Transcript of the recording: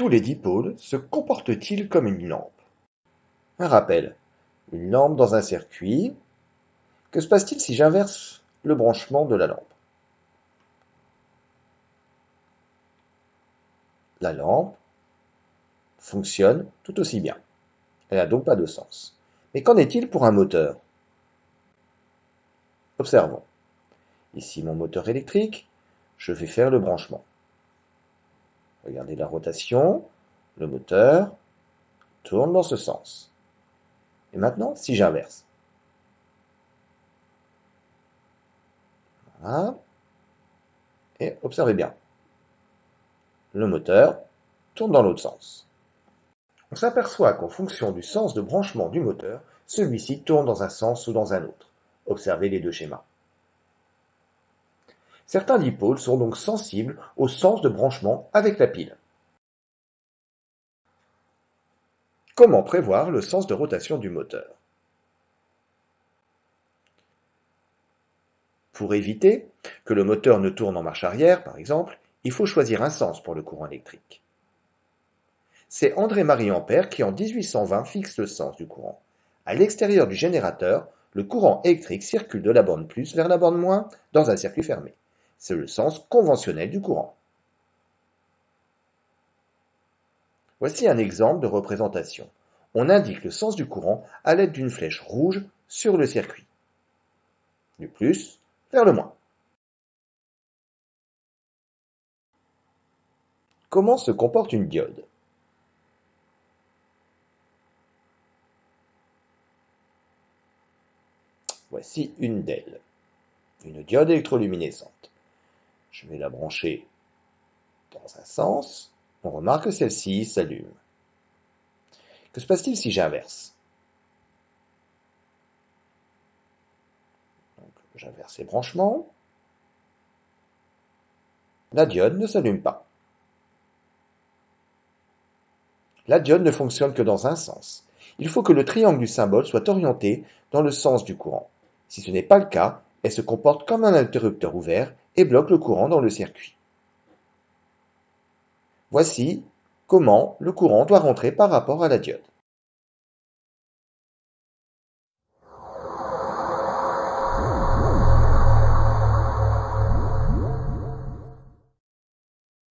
Tous les dipôles se comportent-ils comme une lampe? Un rappel. Une lampe dans un circuit. Que se passe-t-il si j'inverse le branchement de la lampe? La lampe fonctionne tout aussi bien. Elle n'a donc pas de sens. Mais qu'en est-il pour un moteur? Observons. Ici mon moteur électrique, je vais faire le branchement. Regardez la rotation, le moteur tourne dans ce sens. Et maintenant, si j'inverse. Voilà. Et observez bien. Le moteur tourne dans l'autre sens. On s'aperçoit qu'en fonction du sens de branchement du moteur, celui-ci tourne dans un sens ou dans un autre. Observez les deux schémas. Certains dipôles sont donc sensibles au sens de branchement avec la pile. Comment prévoir le sens de rotation du moteur? Pour éviter que le moteur ne tourne en marche arrière, par exemple, il faut choisir un sens pour le courant électrique. C'est André-Marie Ampère qui en 1820 fixe le sens du courant. À l'extérieur du générateur, le courant électrique circule de la borne plus vers la borne moins dans un circuit fermé. C'est le sens conventionnel du courant. Voici un exemple de représentation. On indique le sens du courant à l'aide d'une flèche rouge sur le circuit. Du plus vers le moins. Comment se comporte une diode? Voici une d'elles, une diode électroluminescente. Je vais la brancher dans un sens. On remarque que celle-ci s'allume. Que se passe-t-il si j'inverse? J'inverse les branchements. La diode ne s'allume pas. La diode ne fonctionne que dans un sens. Il faut que le triangle du symbole soit orienté dans le sens du courant. Si ce n'est pas le cas, elle se comporte comme un interrupteur ouvert et bloque le courant dans le circuit. Voici comment le courant doit rentrer par rapport à la diode.